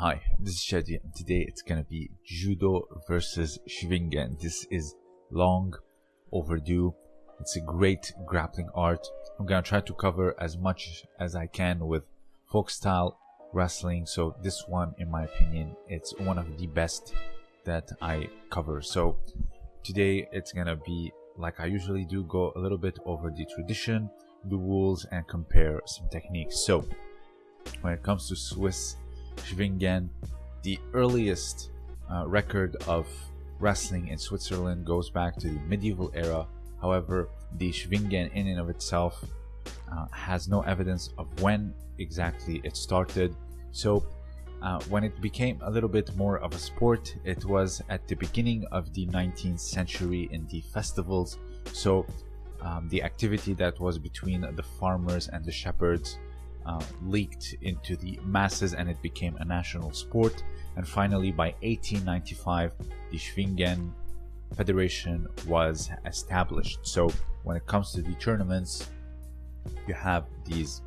Hi, this is Shadi and today it's gonna be Judo versus Schwingen. This is long overdue. It's a great grappling art. I'm gonna try to cover as much as I can with folk style wrestling. So this one, in my opinion, it's one of the best that I cover. So today it's gonna be like I usually do, go a little bit over the tradition, the rules, and compare some techniques. So when it comes to Swiss Schwingen, the earliest uh, record of wrestling in Switzerland goes back to the medieval era. However, the Schwingen in and of itself uh, has no evidence of when exactly it started. So uh, when it became a little bit more of a sport, it was at the beginning of the 19th century in the festivals. So um, the activity that was between the farmers and the shepherds uh, leaked into the masses and it became a national sport. And finally, by 1895, the Schwingen Federation was established. So when it comes to the tournaments, you have these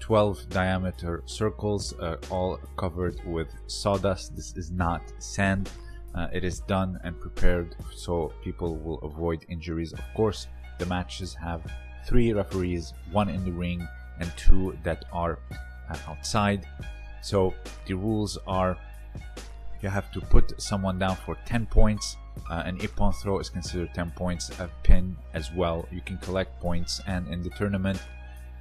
12 diameter circles uh, all covered with sawdust. This is not sand. Uh, it is done and prepared so people will avoid injuries. Of course, the matches have three referees, one in the ring and two that are uh, outside. So the rules are you have to put someone down for 10 points. Uh, an ippon throw is considered 10 points, a pin as well. You can collect points, and in the tournament,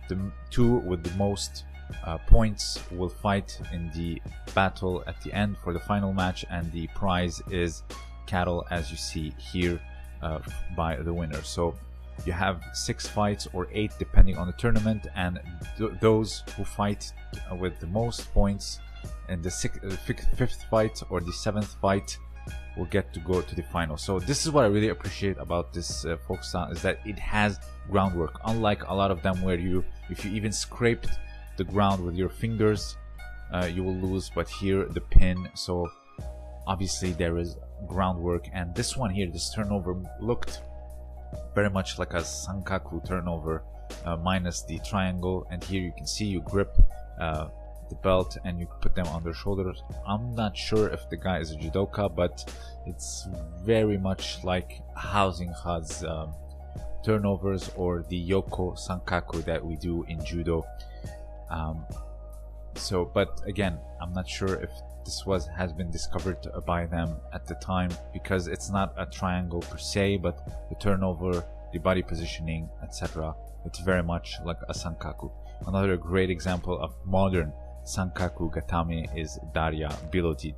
the two with the most uh, points will fight in the battle at the end for the final match, and the prize is cattle, as you see here, uh, by the winner. So you have six fights or eight depending on the tournament and th those who fight with the most points in the sixth, uh, fifth fight or the seventh fight will get to go to the final. So this is what i really appreciate about this uh, style is that it has groundwork unlike a lot of them where you if you even scraped the ground with your fingers uh, you will lose but here the pin. So obviously there is groundwork and this one here this turnover looked very much like a sankaku turnover uh, minus the triangle and here you can see you grip uh, the belt and you put them on their shoulders. I'm not sure if the guy is a judoka but it's very much like housing has um, turnovers or the yoko sankaku that we do in judo. Um, so but again i'm not sure if this was has been discovered by them at the time because it's not a triangle per se but the turnover the body positioning etc it's very much like a sankaku. Another great example of modern sankaku gatame is daria bilodid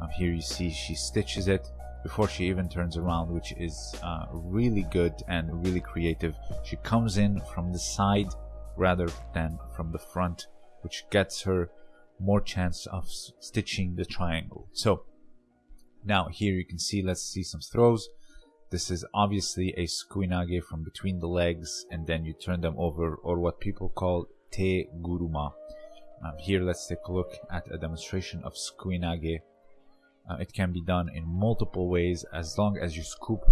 um, here you see she stitches it before she even turns around which is uh, really good and really creative. She comes in from the side rather than from the front which gets her more chance of stitching the triangle. So now here you can see, let's see some throws. This is obviously a sukuinage from between the legs and then you turn them over or what people call te guruma. Um, here let's take a look at a demonstration of sukuinage. Uh, it can be done in multiple ways as long as you scoop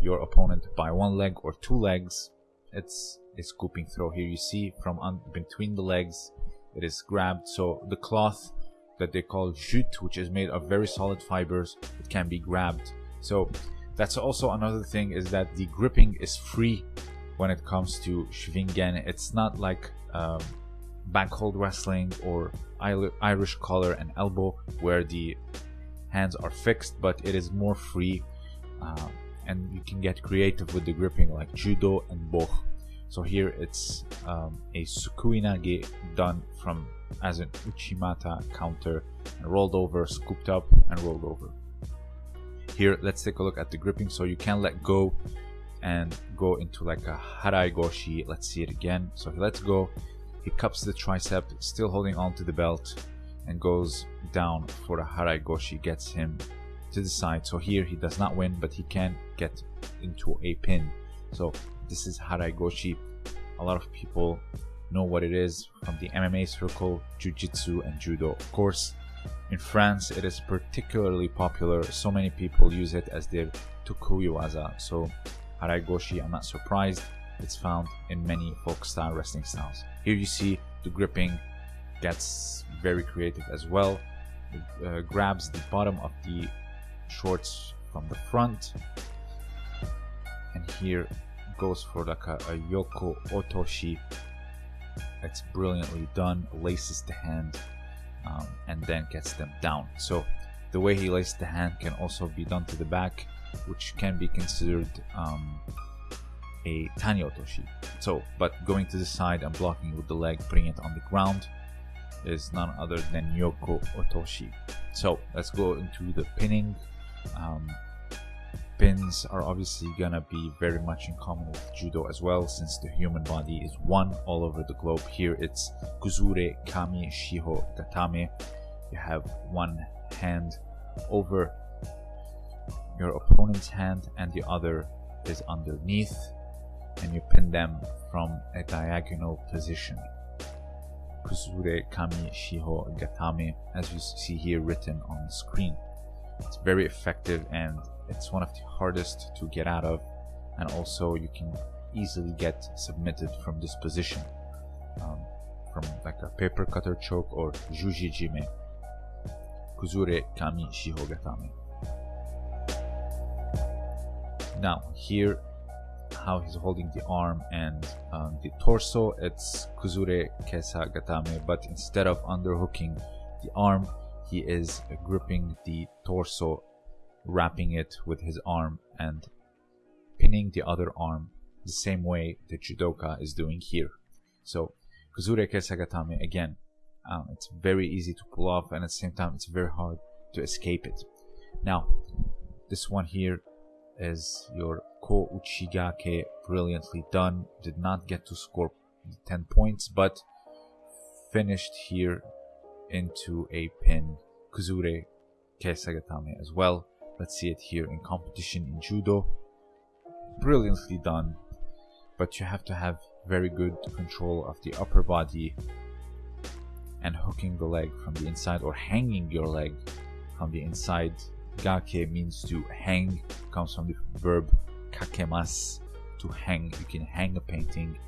your opponent by one leg or two legs. It's a scooping throw. Here you see from between the legs it is grabbed so the cloth that they call jute which is made of very solid fibers it can be grabbed. So that's also another thing is that the gripping is free when it comes to Schwingen. It's not like um, backhold wrestling or Irish collar and elbow where the hands are fixed but it is more free uh, and you can get creative with the gripping like judo and bökh so here it's um, a sukuinage done from as an uchimata counter and rolled over, scooped up and rolled over. Here let's take a look at the gripping so you can let go and go into like a harai goshi. Let's see it again. So he lets go, he cups the tricep, still holding on to the belt and goes down for a harai goshi, gets him to the side. So here he does not win, but he can get into a pin. So this is Harai Goshi. A lot of people know what it is from the MMA circle, Jiu-Jitsu and Judo. Of course, in France it is particularly popular. So many people use it as their Tokuiwaza. So Harai Goshi, I'm not surprised. It's found in many folk style wrestling styles. Here you see the gripping gets very creative as well. uh, grabs the bottom of the shorts from the front here goes for like a, a yoko otoshi it's brilliantly done laces the hand um, and then gets them down. So the way he laces the hand can also be done to the back which can be considered um, a tani otoshi so but going to the side and blocking with the leg putting it on the ground is none other than yoko otoshi so let's go into the pinning. Um, pins are obviously gonna be very much in common with judo as well since the human body is one all over the globe. Here it's kuzure kami shiho gatame you have one hand over your opponent's hand and the other is underneath and you pin them from a diagonal position. Kuzure kami shiho gatame as you see here written on the screen. It's very effective and it's one of the hardest to get out of and also you can easily get submitted from this position um, from like a paper cutter choke or juji jime. Kuzure kami shihogatame now here how he's holding the arm and um, the torso it's kuzure kesa gatame but instead of underhooking the arm he is gripping the torso wrapping it with his arm and pinning the other arm the same way the judoka is doing here. So Kuzure Kesagatame again, um, it's very easy to pull off and at the same time it's very hard to escape it. Now, this one here is your Ko Uchigake brilliantly done. Did not get to score 10 points, but finished here into a pin Kuzure Kesagatame as well. Let's see it here in competition in judo. Brilliantly done, but you have to have very good control of the upper body and hooking the leg from the inside or hanging your leg from the inside. Gake means to hang, comes from the verb kakemas, to hang. You can hang a painting,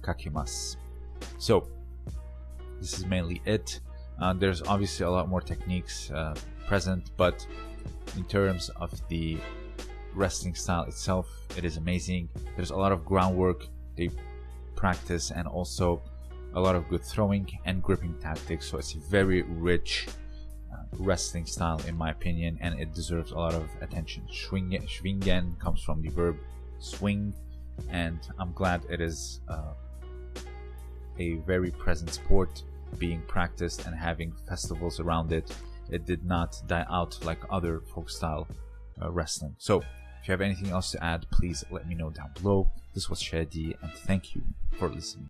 kakemas. So, this is mainly it. Uh, there's obviously a lot more techniques uh, present, but in terms of the wrestling style itself it is amazing. There's a lot of groundwork they practice and also a lot of good throwing and gripping tactics. So it's a very rich uh, wrestling style in my opinion and it deserves a lot of attention. Schwingen, schwingen comes from the verb swing and i'm glad it is uh, a very present sport being practiced and having festivals around it it did not die out like other folk style uh, wrestling. So, if you have anything else to add, please let me know down below. This was Shadi, and thank you for listening.